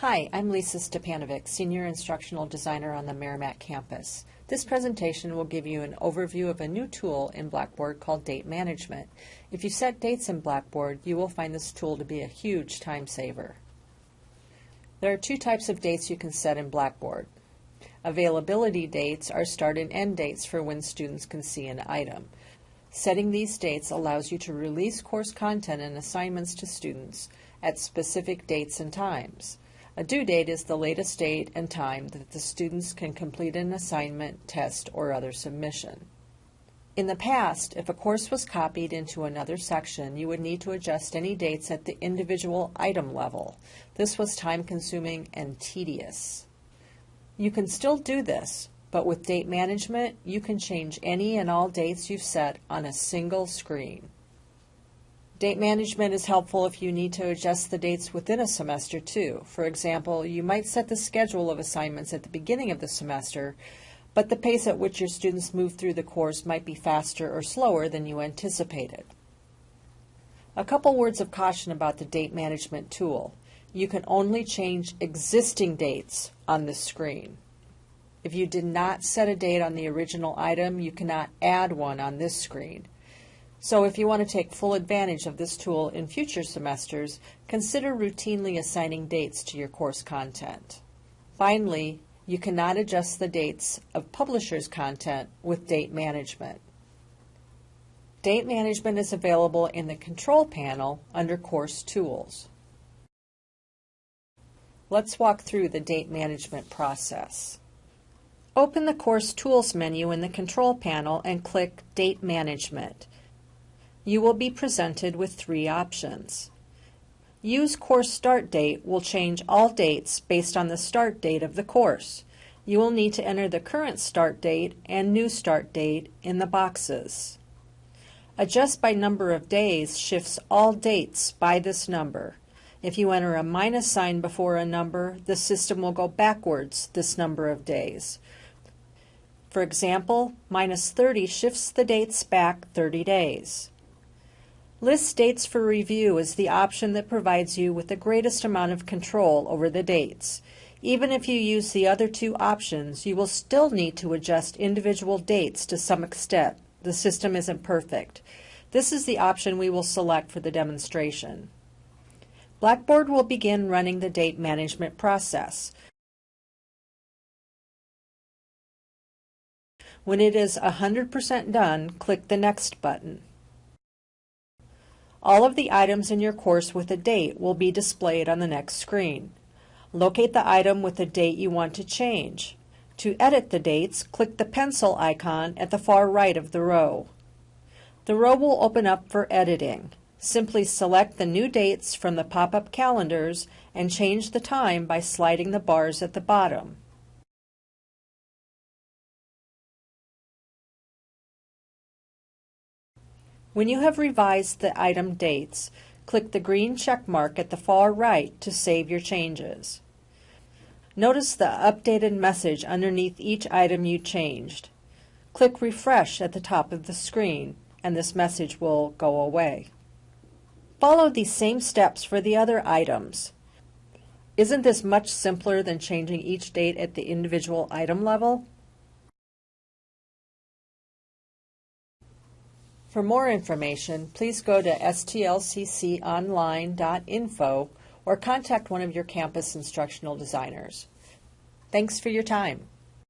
Hi, I'm Lisa Stepanovic, Senior Instructional Designer on the Meramec campus. This presentation will give you an overview of a new tool in Blackboard called Date Management. If you set dates in Blackboard, you will find this tool to be a huge time saver. There are two types of dates you can set in Blackboard. Availability dates are start and end dates for when students can see an item. Setting these dates allows you to release course content and assignments to students at specific dates and times. A due date is the latest date and time that the students can complete an assignment, test, or other submission. In the past, if a course was copied into another section, you would need to adjust any dates at the individual item level. This was time-consuming and tedious. You can still do this, but with date management, you can change any and all dates you've set on a single screen. Date management is helpful if you need to adjust the dates within a semester too. For example, you might set the schedule of assignments at the beginning of the semester, but the pace at which your students move through the course might be faster or slower than you anticipated. A couple words of caution about the date management tool. You can only change existing dates on this screen. If you did not set a date on the original item, you cannot add one on this screen. So if you want to take full advantage of this tool in future semesters, consider routinely assigning dates to your course content. Finally, you cannot adjust the dates of publishers' content with date management. Date management is available in the Control panel under Course Tools. Let's walk through the date management process. Open the Course Tools menu in the Control panel and click Date Management you will be presented with three options. Use course start date will change all dates based on the start date of the course. You will need to enter the current start date and new start date in the boxes. Adjust by number of days shifts all dates by this number. If you enter a minus sign before a number, the system will go backwards this number of days. For example, minus 30 shifts the dates back 30 days. List dates for review is the option that provides you with the greatest amount of control over the dates. Even if you use the other two options, you will still need to adjust individual dates to some extent. The system isn't perfect. This is the option we will select for the demonstration. Blackboard will begin running the date management process. When it is 100% done, click the Next button. All of the items in your course with a date will be displayed on the next screen. Locate the item with the date you want to change. To edit the dates, click the pencil icon at the far right of the row. The row will open up for editing. Simply select the new dates from the pop-up calendars and change the time by sliding the bars at the bottom. When you have revised the item dates, click the green check mark at the far right to save your changes. Notice the updated message underneath each item you changed. Click Refresh at the top of the screen and this message will go away. Follow these same steps for the other items. Isn't this much simpler than changing each date at the individual item level? For more information, please go to stlcconline.info or contact one of your campus instructional designers. Thanks for your time.